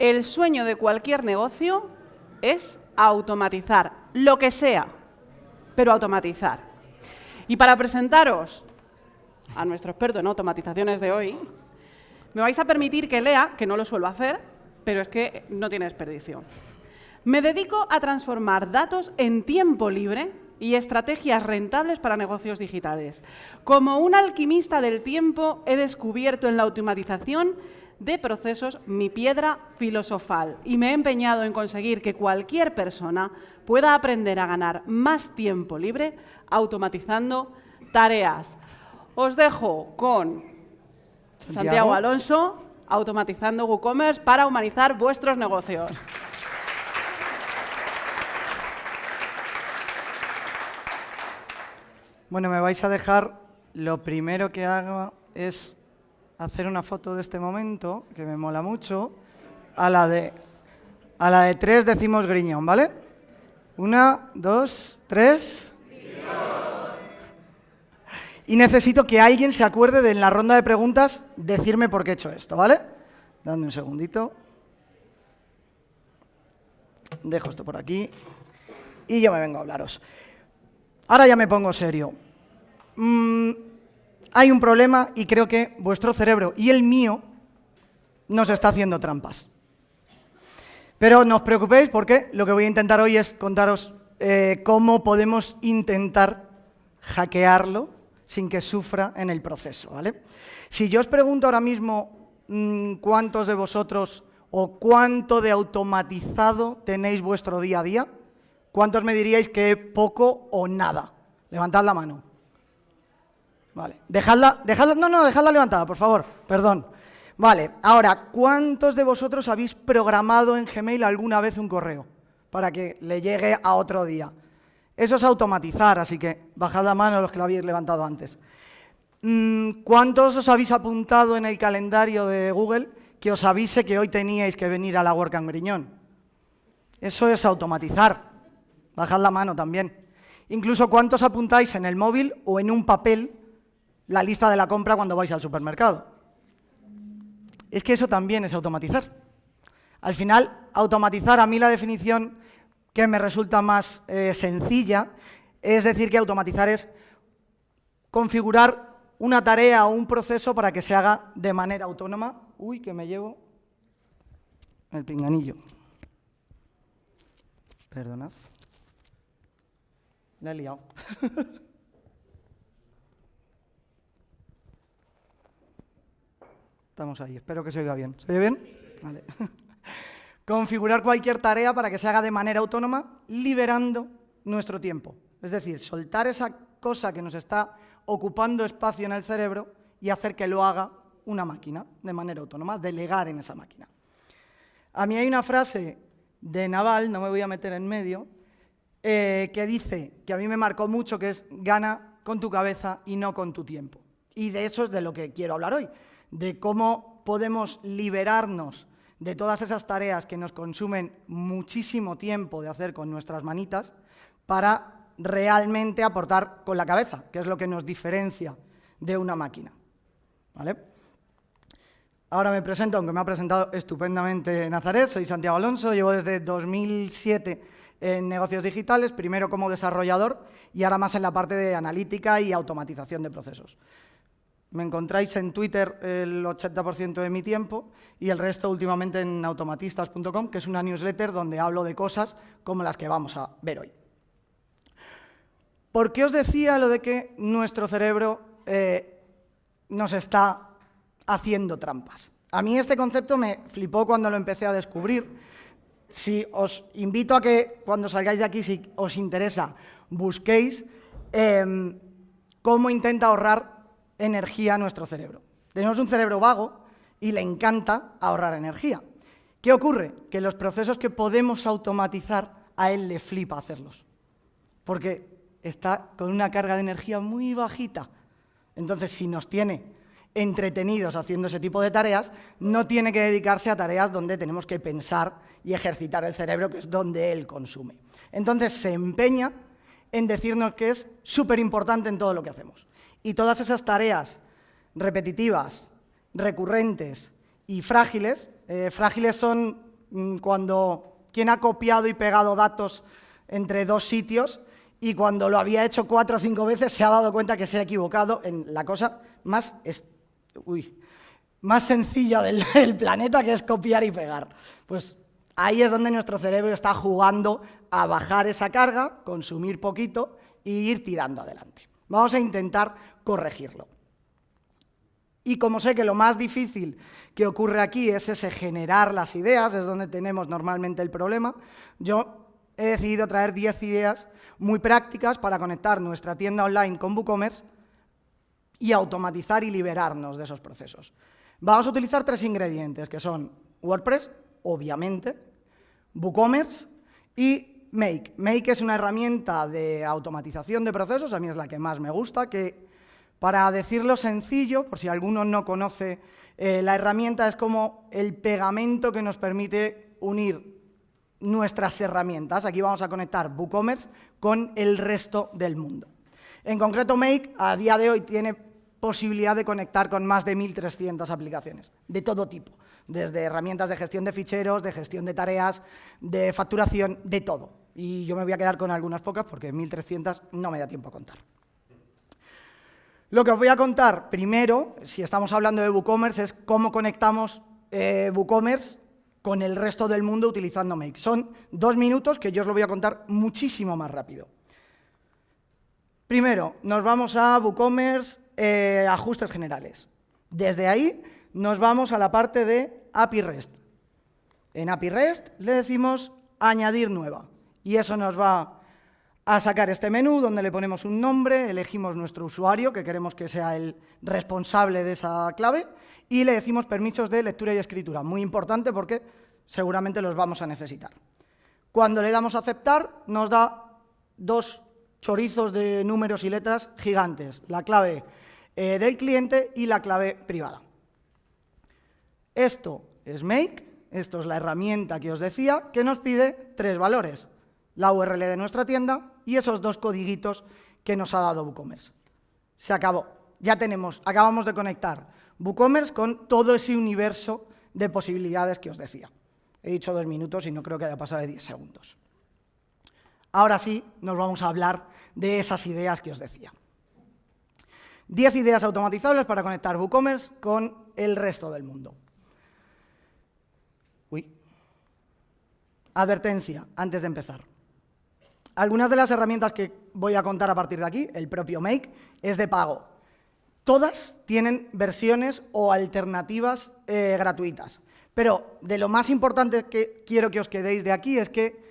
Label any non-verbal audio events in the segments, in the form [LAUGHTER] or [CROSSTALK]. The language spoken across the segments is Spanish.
El sueño de cualquier negocio es automatizar, lo que sea, pero automatizar. Y para presentaros a nuestro experto en automatizaciones de hoy, me vais a permitir que lea, que no lo suelo hacer, pero es que no tiene desperdicio. Me dedico a transformar datos en tiempo libre y estrategias rentables para negocios digitales. Como un alquimista del tiempo, he descubierto en la automatización de procesos mi piedra filosofal y me he empeñado en conseguir que cualquier persona pueda aprender a ganar más tiempo libre automatizando tareas. Os dejo con Santiago, Alonso, automatizando WooCommerce para humanizar vuestros negocios. Bueno, me vais a dejar, lo primero que hago es hacer una foto de este momento, que me mola mucho. A la de, a la de tres decimos griñón, ¿vale? Una, dos, tres. Y necesito que alguien se acuerde de en la ronda de preguntas decirme por qué he hecho esto, ¿vale? Dame un segundito. Dejo esto por aquí. Y yo me vengo a hablaros. Ahora ya me pongo serio. Mm, hay un problema y creo que vuestro cerebro y el mío nos está haciendo trampas. Pero no os preocupéis porque lo que voy a intentar hoy es contaros eh, cómo podemos intentar hackearlo sin que sufra en el proceso. ¿vale? Si yo os pregunto ahora mismo mm, cuántos de vosotros o cuánto de automatizado tenéis vuestro día a día, ¿Cuántos me diríais que poco o nada? Levantad la mano. Vale. Dejadla, dejadla, no, no, dejadla levantada, por favor. Perdón. Vale. Ahora, ¿cuántos de vosotros habéis programado en Gmail alguna vez un correo? Para que le llegue a otro día. Eso es automatizar, así que bajad la mano los que lo habéis levantado antes. Mm, ¿Cuántos os habéis apuntado en el calendario de Google que os avise que hoy teníais que venir a la WordCamp Griñón? Eso es automatizar. Bajad la mano también. Incluso cuántos apuntáis en el móvil o en un papel la lista de la compra cuando vais al supermercado. Es que eso también es automatizar. Al final, automatizar, a mí la definición que me resulta más eh, sencilla es decir que automatizar es configurar una tarea o un proceso para que se haga de manera autónoma. Uy, que me llevo el pinganillo. Perdonad. La he liado. [LAUGHS] Estamos ahí, espero que se oiga bien. ¿Se oye bien? Vale. [LAUGHS] Configurar cualquier tarea para que se haga de manera autónoma, liberando nuestro tiempo. Es decir, soltar esa cosa que nos está ocupando espacio en el cerebro y hacer que lo haga una máquina de manera autónoma, delegar en esa máquina. A mí hay una frase de Naval, no me voy a meter en medio, eh, que dice, que a mí me marcó mucho, que es gana con tu cabeza y no con tu tiempo. Y de eso es de lo que quiero hablar hoy, de cómo podemos liberarnos de todas esas tareas que nos consumen muchísimo tiempo de hacer con nuestras manitas para realmente aportar con la cabeza, que es lo que nos diferencia de una máquina. ¿Vale? Ahora me presento, aunque me ha presentado estupendamente Nazaret, soy Santiago Alonso, llevo desde 2007 en negocios digitales, primero como desarrollador y ahora más en la parte de analítica y automatización de procesos. Me encontráis en Twitter el 80% de mi tiempo y el resto últimamente en automatistas.com, que es una newsletter donde hablo de cosas como las que vamos a ver hoy. ¿Por qué os decía lo de que nuestro cerebro eh, nos está haciendo trampas? A mí este concepto me flipó cuando lo empecé a descubrir si os invito a que cuando salgáis de aquí, si os interesa, busquéis em, cómo intenta ahorrar energía nuestro cerebro. Tenemos un cerebro vago y le encanta ahorrar energía. ¿Qué ocurre? Que los procesos que podemos automatizar, a él le flipa hacerlos. Porque está con una carga de energía muy bajita. Entonces, si nos tiene entretenidos haciendo ese tipo de tareas, no tiene que dedicarse a tareas donde tenemos que pensar y ejercitar el cerebro, que es donde él consume. Entonces se empeña en decirnos que es súper importante en todo lo que hacemos. Y todas esas tareas repetitivas, recurrentes y frágiles, eh, frágiles son mm, cuando quien ha copiado y pegado datos entre dos sitios y cuando lo había hecho cuatro o cinco veces se ha dado cuenta que se ha equivocado en la cosa más, más sencilla del, [LAUGHS] del planeta, que es copiar y pegar. Pues ahí es donde nuestro cerebro está jugando a bajar esa carga, consumir poquito e ir tirando adelante. Vamos a intentar corregirlo. Y como sé que lo más difícil que ocurre aquí es ese generar las ideas, es donde tenemos normalmente el problema, yo he decidido traer 10 ideas muy prácticas para conectar nuestra tienda online con WooCommerce y automatizar y liberarnos de esos procesos. Vamos a utilizar tres ingredientes, que son WordPress, obviamente, WooCommerce y Make. Make es una herramienta de automatización de procesos, a mí es la que más me gusta, que para decirlo sencillo, por si alguno no conoce eh, la herramienta, es como el pegamento que nos permite unir nuestras herramientas. Aquí vamos a conectar WooCommerce con el resto del mundo. En concreto, Make a día de hoy tiene posibilidad de conectar con más de 1.300 aplicaciones, de todo tipo, desde herramientas de gestión de ficheros, de gestión de tareas, de facturación, de todo. Y yo me voy a quedar con algunas pocas porque 1.300 no me da tiempo a contar. Lo que os voy a contar primero, si estamos hablando de WooCommerce, es cómo conectamos eh, WooCommerce con el resto del mundo utilizando Make. Son dos minutos que yo os lo voy a contar muchísimo más rápido. Primero, nos vamos a WooCommerce, eh, ajustes generales. Desde ahí nos vamos a la parte de API REST. En API REST le decimos añadir nueva y eso nos va a sacar este menú donde le ponemos un nombre, elegimos nuestro usuario, que queremos que sea el responsable de esa clave, y le decimos permisos de lectura y escritura. Muy importante porque seguramente los vamos a necesitar. Cuando le damos a aceptar, nos da dos chorizos de números y letras gigantes, la clave eh, del cliente y la clave privada. Esto es Make, esto es la herramienta que os decía, que nos pide tres valores, la URL de nuestra tienda y esos dos codiguitos que nos ha dado WooCommerce. Se acabó. Ya tenemos, acabamos de conectar WooCommerce con todo ese universo de posibilidades que os decía. He dicho dos minutos y no creo que haya pasado de diez segundos. Ahora sí, nos vamos a hablar de esas ideas que os decía. Diez ideas automatizables para conectar WooCommerce con el resto del mundo. Uy. Advertencia, antes de empezar. Algunas de las herramientas que voy a contar a partir de aquí, el propio Make, es de pago. Todas tienen versiones o alternativas eh, gratuitas. Pero de lo más importante que quiero que os quedéis de aquí es que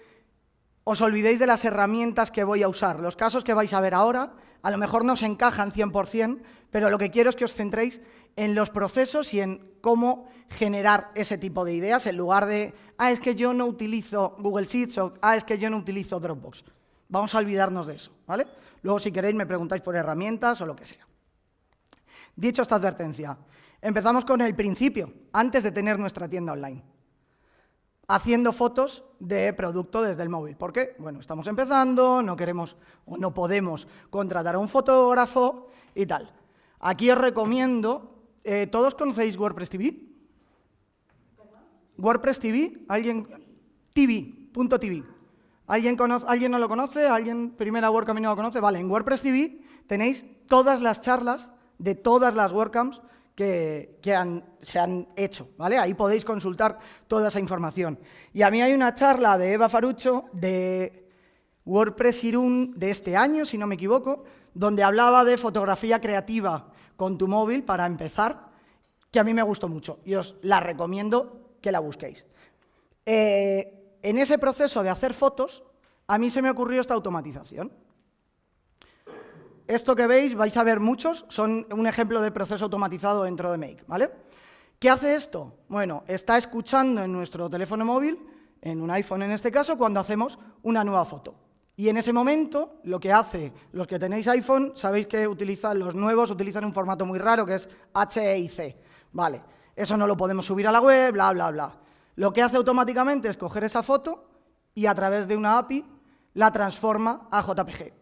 os olvidéis de las herramientas que voy a usar. Los casos que vais a ver ahora a lo mejor no se encajan 100%, pero lo que quiero es que os centréis en los procesos y en cómo generar ese tipo de ideas en lugar de, ah, es que yo no utilizo Google Sheets o, ah, es que yo no utilizo Dropbox. Vamos a olvidarnos de eso, ¿vale? Luego, si queréis, me preguntáis por herramientas o lo que sea. Dicho esta advertencia, empezamos con el principio, antes de tener nuestra tienda online. Haciendo fotos de producto desde el móvil. ¿Por qué? Bueno, estamos empezando, no queremos o no podemos contratar a un fotógrafo y tal. Aquí os recomiendo, eh, ¿todos conocéis WordPress TV? WordPress TV, alguien, TV.tv. ¿Alguien, ¿Alguien no lo conoce? ¿Alguien, primera WordCamp no lo conoce? Vale, en WordPress TV tenéis todas las charlas de todas las WordCamps que, se han hecho, ¿vale? Ahí podéis consultar toda esa información. Y a mí hay una charla de Eva Farucho de WordPress Irún de este año, si no me equivoco, donde hablaba de fotografía creativa con tu móvil para empezar, que a mí me gustó mucho y os la recomiendo que la busquéis. Eh, en ese proceso de hacer fotos, a mí se me ocurrió esta automatización. Esto que veis, vais a ver muchos, son un ejemplo de proceso automatizado dentro de Make, ¿vale? ¿Qué hace esto? Bueno, está escuchando en nuestro teléfono móvil, en un iPhone en este caso, cuando hacemos una nueva foto. Y en ese momento, lo que hace, los que tenéis iPhone, sabéis que utilizan, los nuevos utilizan un formato muy raro que es HEIC. Vale, eso no lo podemos subir a la web, bla, bla, bla. Lo que hace automáticamente es coger esa foto y a través de una API la transforma a JPG.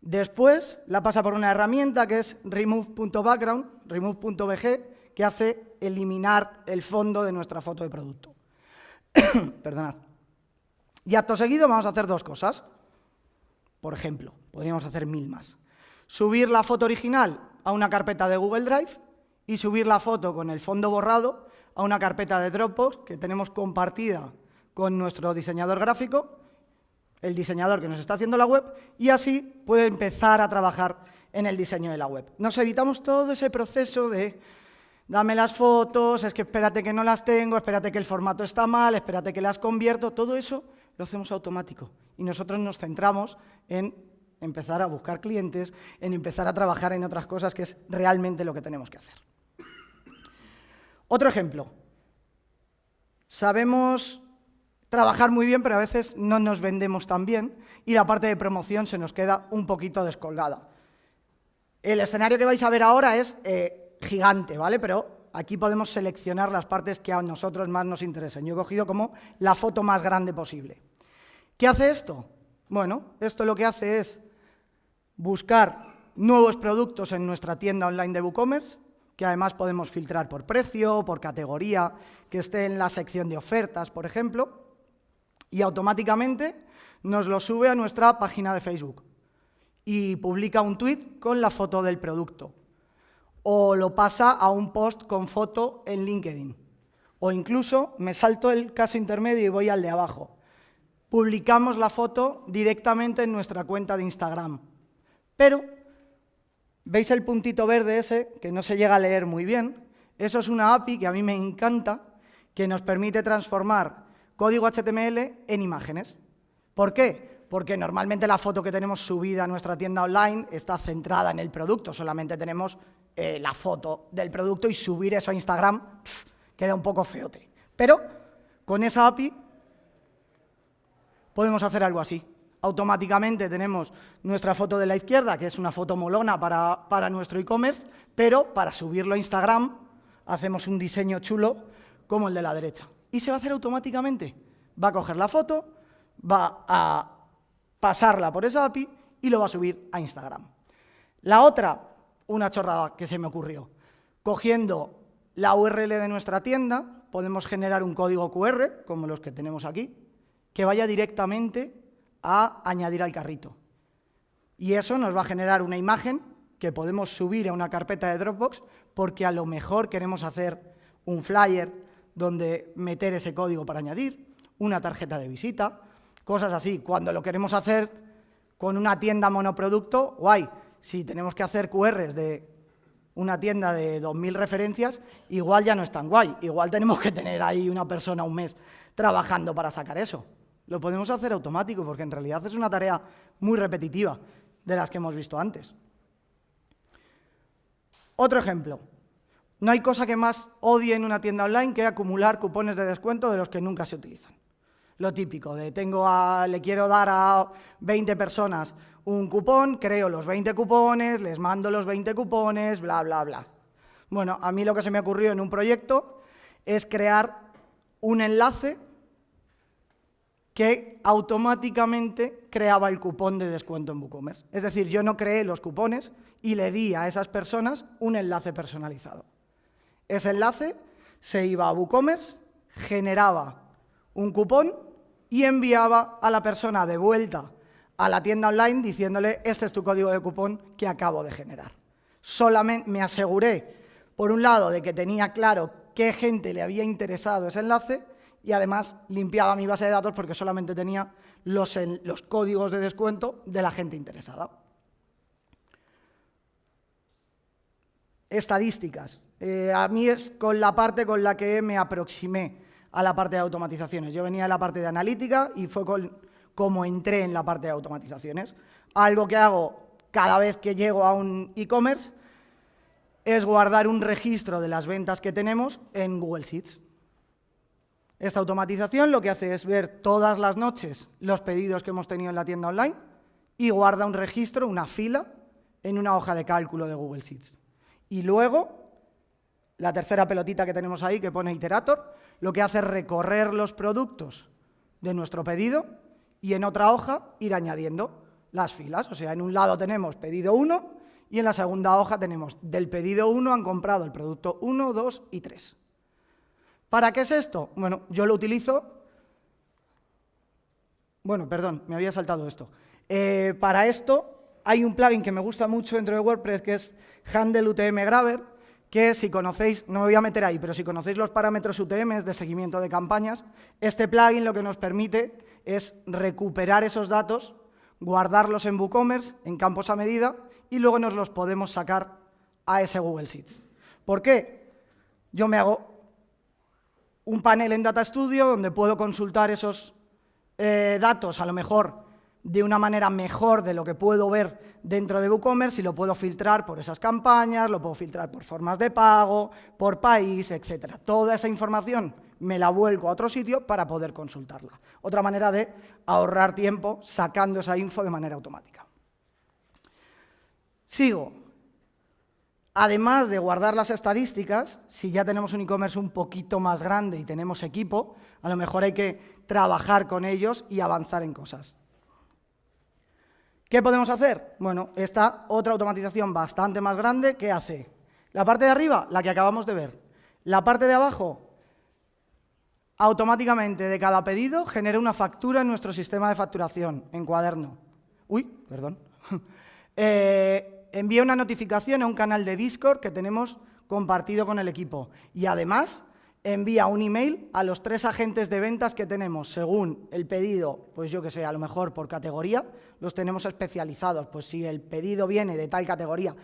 Después la pasa por una herramienta que es remove.background, remove.bg, que hace eliminar el fondo de nuestra foto de producto. [COUGHS] Perdonad. Y acto seguido vamos a hacer dos cosas. Por ejemplo, podríamos hacer mil más. Subir la foto original a una carpeta de Google Drive y subir la foto con el fondo borrado a una carpeta de Dropbox que tenemos compartida con nuestro diseñador gráfico, el diseñador que nos está haciendo la web, y así puede empezar a trabajar en el diseño de la web. Nos evitamos todo ese proceso de dame las fotos, es que espérate que no las tengo, espérate que el formato está mal, espérate que las convierto, todo eso lo hacemos automático. Y nosotros nos centramos en empezar a buscar clientes, en empezar a trabajar en otras cosas, que es realmente lo que tenemos que hacer. Otro ejemplo. Sabemos trabajar muy bien, pero a veces no nos vendemos tan bien y la parte de promoción se nos queda un poquito descolgada. El escenario que vais a ver ahora es eh, gigante, ¿vale? Pero aquí podemos seleccionar las partes que a nosotros más nos interesen. Yo he cogido como la foto más grande posible. ¿Qué hace esto? Bueno, esto lo que hace es buscar nuevos productos en nuestra tienda online de WooCommerce, que además podemos filtrar por precio, por categoría, que esté en la sección de ofertas, por ejemplo, y automáticamente nos lo sube a nuestra página de Facebook y publica un tweet con la foto del producto. O lo pasa a un post con foto en LinkedIn. O incluso me salto el caso intermedio y voy al de abajo. Publicamos la foto directamente en nuestra cuenta de Instagram. Pero, ¿veis el puntito verde ese que no se llega a leer muy bien? Eso es una API que a mí me encanta, que nos permite transformar código HTML en imágenes. ¿Por qué? Porque normalmente la foto que tenemos subida a nuestra tienda online está centrada en el producto, solamente tenemos eh, la foto del producto y subir eso a Instagram queda un poco feote. Pero con esa API podemos hacer algo así. Automáticamente tenemos nuestra foto de la izquierda, que es una foto molona para, para nuestro e-commerce, pero para subirlo a Instagram hacemos un diseño chulo como el de la derecha y se va a hacer automáticamente. Va a coger la foto, va a pasarla por esa API y lo va a subir a Instagram. La otra, una chorrada que se me ocurrió. Cogiendo la URL de nuestra tienda, podemos generar un código QR, como los que tenemos aquí, que vaya directamente a añadir al carrito. Y eso nos va a generar una imagen que podemos subir a una carpeta de Dropbox porque a lo mejor queremos hacer un flyer, donde meter ese código para añadir, una tarjeta de visita, cosas así. Cuando lo queremos hacer con una tienda monoproducto, guay. Si tenemos que hacer QRs de una tienda de 2.000 referencias, igual ya no es tan guay. Igual tenemos que tener ahí una persona un mes trabajando para sacar eso. Lo podemos hacer automático porque en realidad es una tarea muy repetitiva de las que hemos visto antes. Otro ejemplo, no hay cosa que más odie en una tienda online que acumular cupones de descuento de los que nunca se utilizan. Lo típico de tengo le quiero dar a 20 personas un cupón, creo los 20 cupones, les mando los 20 cupones, bla, bla, bla. Bueno, a mí lo que se me ocurrió en un proyecto es crear un enlace que automáticamente creaba el cupón de descuento en WooCommerce. Es decir, yo no creé los cupones y le di a esas personas un enlace personalizado. Ese enlace se iba a WooCommerce, generaba un cupón y enviaba a la persona de vuelta a la tienda online diciéndole, este es tu código de cupón que acabo de generar. Solamente me aseguré, por un lado, de que tenía claro qué gente le había interesado ese enlace y además limpiaba mi base de datos porque solamente tenía los, los códigos de descuento de la gente interesada. Estadísticas. Eh, a mí es con la parte con la que me aproximé a la parte de automatizaciones. Yo venía de la parte de analítica y fue como entré en la parte de automatizaciones. Algo que hago cada vez que llego a un e-commerce es guardar un registro de las ventas que tenemos en Google Sheets. Esta automatización lo que hace es ver todas las noches los pedidos que hemos tenido en la tienda online y guarda un registro, una fila, en una hoja de cálculo de Google Sheets. Y luego la tercera pelotita que tenemos ahí, que pone Iterator, lo que hace es recorrer los productos de nuestro pedido y en otra hoja ir añadiendo las filas. O sea, en un lado tenemos pedido 1 y en la segunda hoja tenemos del pedido 1 han comprado el producto 1, 2 y 3. ¿Para qué es esto? Bueno, yo lo utilizo Bueno, perdón, me había saltado esto. Eh, para esto hay un plugin que me gusta mucho dentro de WordPress que es Handle UTM Grabber, que si conocéis, no me voy a meter ahí, pero si conocéis los parámetros UTM de seguimiento de campañas, este plugin lo que nos permite es recuperar esos datos, guardarlos en WooCommerce, en campos a medida, y luego nos los podemos sacar a ese Google Sheets. ¿Por qué? Yo me hago un panel en Data Studio donde puedo consultar esos eh, datos, a lo mejor de una manera mejor de lo que puedo ver dentro de WooCommerce y lo puedo filtrar por esas campañas, lo puedo filtrar por formas de pago, por país, etc. Toda esa información me la vuelco a otro sitio para poder consultarla. Otra manera de ahorrar tiempo sacando esa info de manera automática. Sigo. Además de guardar las estadísticas, si ya tenemos un e-commerce un poquito más grande y tenemos equipo, a lo mejor hay que trabajar con ellos y avanzar en cosas. ¿Qué podemos hacer? Bueno, esta otra automatización bastante más grande, ¿qué hace? La parte de arriba, la que acabamos de ver. La parte de abajo, automáticamente de cada pedido genera una factura en nuestro sistema de facturación, en cuaderno. Uy, perdón. [LAUGHS] eh, envía una notificación a un canal de Discord que tenemos compartido con el equipo. Y además envía un email a los tres agentes de ventas que tenemos según el pedido, pues yo que sé, a lo mejor por categoría, los tenemos especializados. Pues si el pedido viene de tal categoría,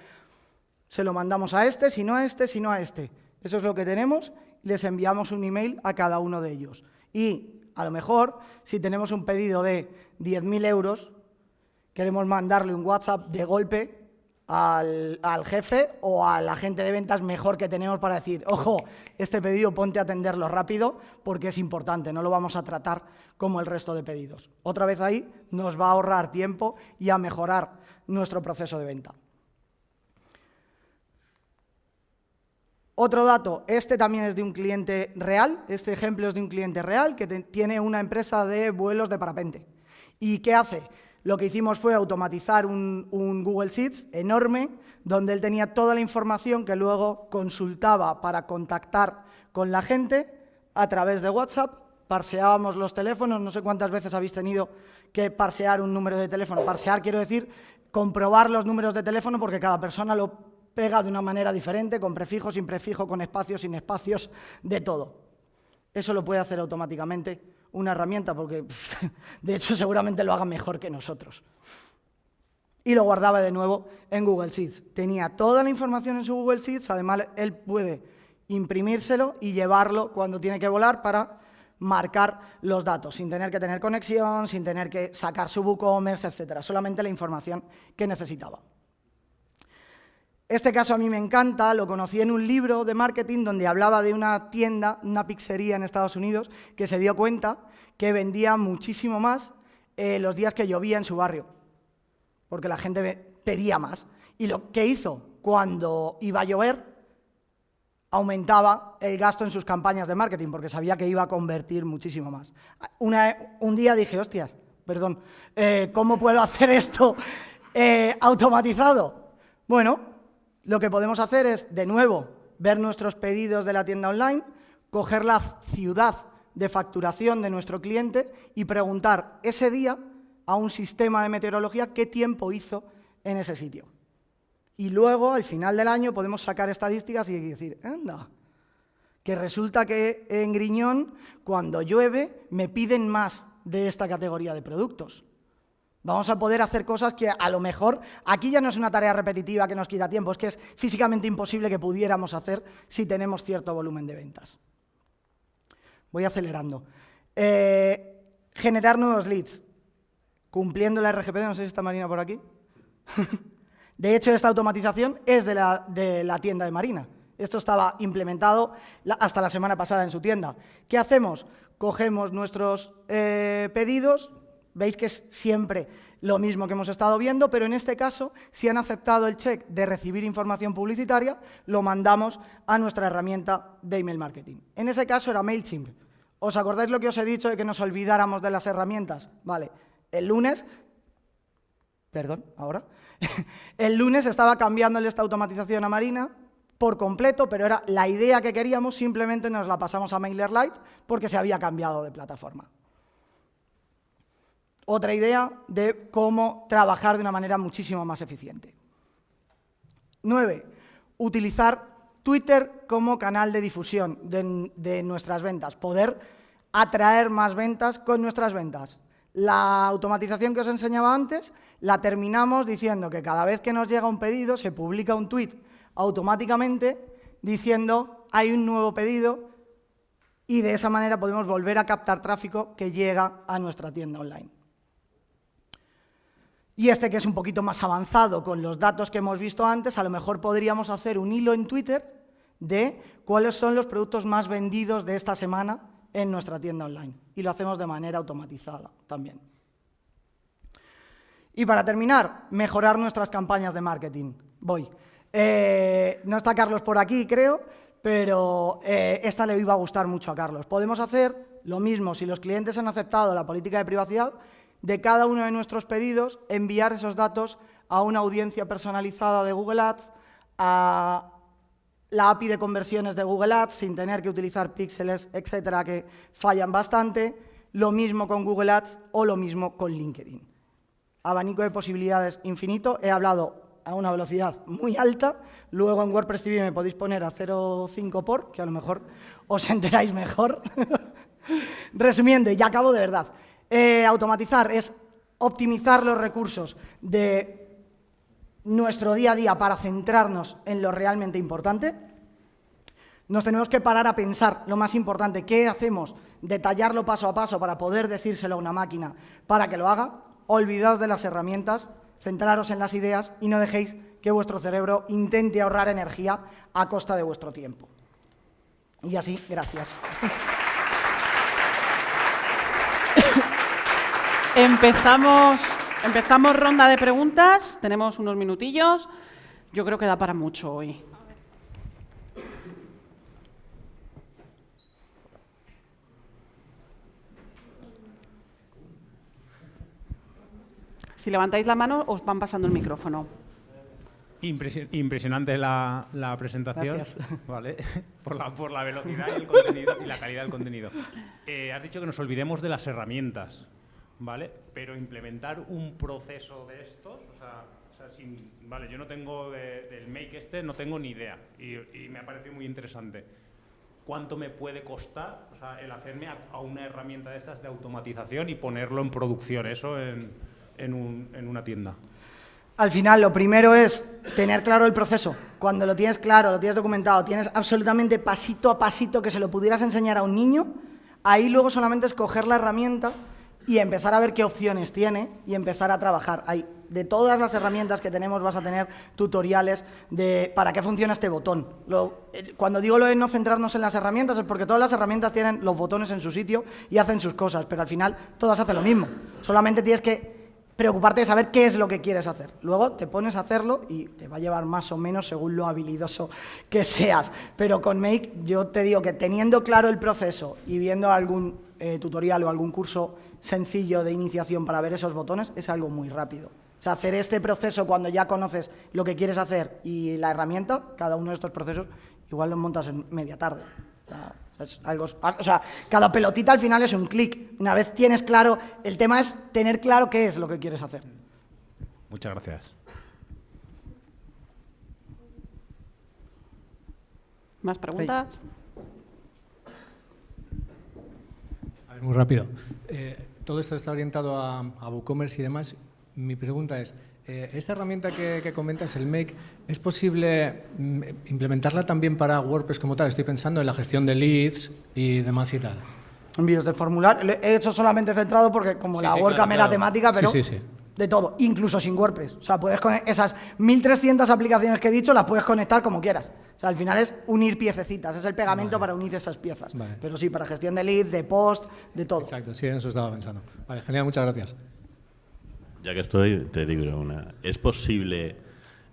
se lo mandamos a este, si no a este, si no a este. Eso es lo que tenemos, les enviamos un email a cada uno de ellos. Y a lo mejor, si tenemos un pedido de 10.000 euros, queremos mandarle un WhatsApp de golpe al, jefe o al agente de ventas mejor que tenemos para decir, ojo, este pedido ponte a atenderlo rápido porque es importante, no lo vamos a tratar como el resto de pedidos. Otra vez ahí nos va a ahorrar tiempo y a mejorar nuestro proceso de venta. Otro dato, este también es de un cliente real, este ejemplo es de un cliente real que tiene una empresa de vuelos de parapente. ¿Y qué hace? Lo que hicimos fue automatizar un, Google Sheets enorme, donde él tenía toda la información que luego consultaba para contactar con la gente a través de WhatsApp, parseábamos los teléfonos, no sé cuántas veces habéis tenido que parsear un número de teléfono. Parsear quiero decir comprobar los números de teléfono porque cada persona lo pega de una manera diferente, con prefijo, sin prefijo, con espacios, sin espacios, de todo. Eso lo puede hacer automáticamente una herramienta, porque [LAUGHS] de hecho seguramente lo haga mejor que nosotros. Y lo guardaba de nuevo en Google Sheets. Tenía toda la información en su Google Sheets, además él puede imprimírselo y llevarlo cuando tiene que volar para marcar los datos, sin tener que tener conexión, sin tener que sacar su WooCommerce, etcétera, solamente la información que necesitaba. Este caso a mí me encanta, lo conocí en un libro de marketing donde hablaba de una tienda, una pizzería en Estados Unidos, que se dio cuenta que vendía muchísimo más eh, los días que llovía en su barrio, porque la gente pedía más. Y lo que hizo cuando iba a llover, aumentaba el gasto en sus campañas de marketing, porque sabía que iba a convertir muchísimo más. un día dije, hostias, perdón, eh, ¿cómo puedo hacer esto eh, automatizado? Bueno, lo que podemos hacer es, de nuevo, ver nuestros pedidos de la tienda online, coger la ciudad de facturación de nuestro cliente y preguntar ese día a un sistema de meteorología qué tiempo hizo en ese sitio. Y luego, al final del año, podemos sacar estadísticas y decir, anda, que resulta que en Griñón, cuando llueve, me piden más de esta categoría de productos. Vamos a poder hacer cosas que a lo mejor aquí ya no es una tarea repetitiva que nos quita tiempo, es que es físicamente imposible que pudiéramos hacer si tenemos cierto volumen de ventas. Voy acelerando. Eh, generar nuevos leads. Cumpliendo la RGPD, no sé si está Marina por aquí. [LAUGHS] de hecho, esta automatización es de la, tienda de Marina. Esto estaba implementado hasta la semana pasada en su tienda. ¿Qué hacemos? Cogemos nuestros eh, pedidos, Veis que es siempre lo mismo que hemos estado viendo, pero en este caso, si han aceptado el check de recibir información publicitaria, lo mandamos a nuestra herramienta de email marketing. En ese caso era MailChimp. ¿Os acordáis lo que os he dicho de que nos olvidáramos de las herramientas? Vale, el lunes, perdón, ahora, [LAUGHS] el lunes estaba cambiándole esta automatización a Marina por completo, pero era la idea que queríamos, simplemente nos la pasamos a MailerLite porque se había cambiado de plataforma. Otra idea de cómo trabajar de una manera muchísimo más eficiente. Nueve, utilizar Twitter como canal de difusión de, de, nuestras ventas, poder atraer más ventas con nuestras ventas. La automatización que os enseñaba antes la terminamos diciendo que cada vez que nos llega un pedido se publica un tweet automáticamente diciendo hay un nuevo pedido y de esa manera podemos volver a captar tráfico que llega a nuestra tienda online. Y este que es un poquito más avanzado con los datos que hemos visto antes, a lo mejor podríamos hacer un hilo en Twitter de cuáles son los productos más vendidos de esta semana en nuestra tienda online. Y lo hacemos de manera automatizada también. Y para terminar, mejorar nuestras campañas de marketing. Voy. Eh, no está Carlos por aquí, creo, pero eh, esta le iba a gustar mucho a Carlos. Podemos hacer lo mismo si los clientes han aceptado la política de privacidad, de cada uno de nuestros pedidos, enviar esos datos a una audiencia personalizada de Google Ads, a la API de conversiones de Google Ads sin tener que utilizar píxeles, etcétera, que fallan bastante. Lo mismo con Google Ads o lo mismo con LinkedIn. Abanico de posibilidades infinito. He hablado a una velocidad muy alta. Luego en WordPress TV me podéis poner a 0,5 por, que a lo mejor os [LAUGHS] enteráis mejor. [LAUGHS] Resumiendo, y ya acabo de verdad. Eh, automatizar es optimizar los recursos de nuestro día a día para centrarnos en lo realmente importante, nos tenemos que parar a pensar lo más importante, qué hacemos, detallarlo paso a paso para poder decírselo a una máquina para que lo haga, olvidaos de las herramientas, centraros en las ideas y no dejéis que vuestro cerebro intente ahorrar energía a costa de vuestro tiempo. Y así, gracias. [LAUGHS] Empezamos Empezamos ronda de preguntas, tenemos unos minutillos. Yo creo que da para mucho hoy. Si levantáis la mano, os van pasando el micrófono. Impresionante la, presentación. [LAUGHS] Vale. Por, la, por la velocidad y, el contenido, y la calidad del contenido. Eh, has dicho que nos olvidemos de las herramientas. ¿Vale? Pero implementar un proceso de estos, o sea, vale, yo no tengo del make este, no tengo ni idea y, me ha parecido muy interesante. ¿Cuánto me puede costar el hacerme a, una herramienta de estas de automatización y ponerlo en producción, eso en, en una tienda? Al final, lo primero es tener claro el proceso. Cuando lo tienes claro, lo tienes documentado, tienes absolutamente pasito a pasito que se lo pudieras enseñar a un niño, ahí luego solamente es coger la herramienta y empezar a ver qué opciones tiene y empezar a trabajar. Hay, de todas las herramientas que tenemos vas a tener tutoriales de para qué funciona este botón. Eh, cuando digo lo no centrarnos en las herramientas es porque todas las herramientas tienen los botones en su sitio y hacen sus cosas, pero al final todas hacen lo mismo. Solamente tienes que preocuparte de saber qué es lo que quieres hacer. Luego te pones a hacerlo y te va a llevar más o menos según lo habilidoso que seas. Pero con Make yo te digo que teniendo claro el proceso y viendo algún eh, tutorial o algún curso sencillo de iniciación para ver esos botones es algo muy rápido. O sea, hacer este proceso cuando ya conoces lo que quieres hacer y la herramienta, cada uno de estos procesos, igual lo montas en media tarde. O sea, cada pelotita al final es un clic. Una vez tienes claro, el tema es tener claro qué es lo que quieres hacer. Muchas gracias. ¿Más preguntas? muy rápido. Eh, todo esto está orientado a, WooCommerce y demás. Mi pregunta es, eh, esta herramienta que, comentas, el Make, ¿es posible mm, implementarla también para WordPress como tal? Estoy pensando en la gestión de leads y demás y tal. Envíos de formulario. He hecho solamente centrado porque como la WordCamp era temática, pero de todo, incluso sin WordPress. O sea, puedes con esas 1.300 aplicaciones que he dicho, las puedes conectar como quieras. O sea, al final es unir piececitas, es el pegamento para unir esas piezas. Pero sí, para gestión de lead, de post, de todo. Exacto, sí, en eso estaba pensando. Vale, genial, muchas gracias. Ya que estoy, te digo una. ¿Es posible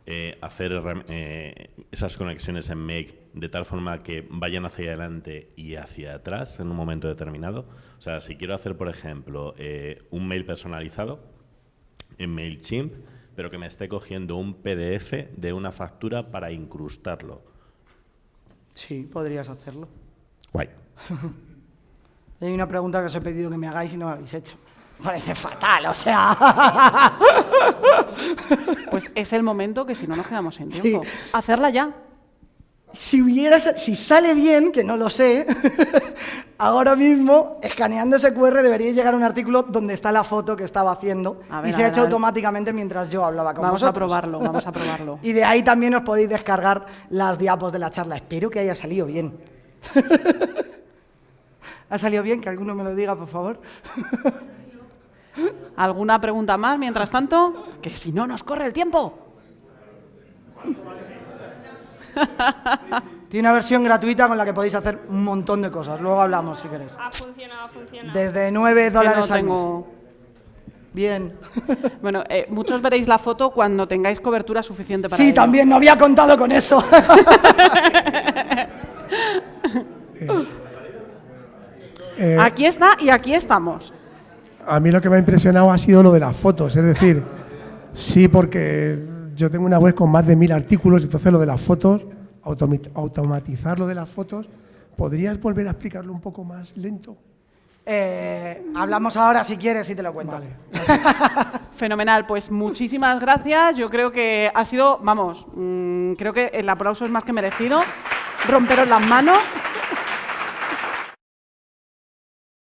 eh, hacer eh, esas conexiones en Make de tal forma que vayan hacia adelante y hacia atrás en un momento determinado? O sea, si quiero hacer, por ejemplo, eh, un mail personalizado en MailChimp, pero que me esté cogiendo un PDF de una factura para incrustarlo Sí, podrías hacerlo. Guay. [LAUGHS] Hay una pregunta que os he pedido que me hagáis y no me habéis hecho. Parece fatal, o sea. [LAUGHS] Pues es el momento que si no nos quedamos Sí. tiempo. Hacerla ya. si hubiera, si sale bien, que no lo sé, ahora mismo, escaneando ese QR debería llegar un artículo donde está la foto que estaba haciendo ver, y se ha hecho automáticamente mientras yo hablaba con Vamos a vosotros. probarlo, [LAUGHS] vamos a probarlo. Y de ahí también os podéis descargar las diapos de la charla. Espero que haya salido bien. [LAUGHS] ¿Ha salido bien? Que alguno me lo diga, por favor. [LAUGHS] ¿Alguna pregunta más mientras tanto? Que si no nos corre el tiempo. Tiene una versión gratuita con la que podéis hacer un montón de cosas. Luego hablamos si queréis. Ha funcionado, ha funcionado. Desde 9 Que dólares no al mes. tengo- Bien. [LAUGHS] Bueno, eh, muchos veréis la foto cuando tengáis cobertura suficiente para Sí, ello. también, no había contado con eso. [LAUGHS] Eh, Aquí está y aquí estamos. a mí lo que me ha impresionado ha sido lo de las fotos, es decir, sí, porque yo tengo una web con más de mil artículos, entonces lo de las fotos, automatizar lo de las fotos, ¿podrías volver a explicarlo un poco más lento? Eh, hablamos ahora si quieres y te lo cuento. Vale. [LAUGHS] Fenomenal, pues muchísimas gracias. Yo creo que ha sido, vamos, mm, creo que el aplauso es más que merecido. Romperos las manos.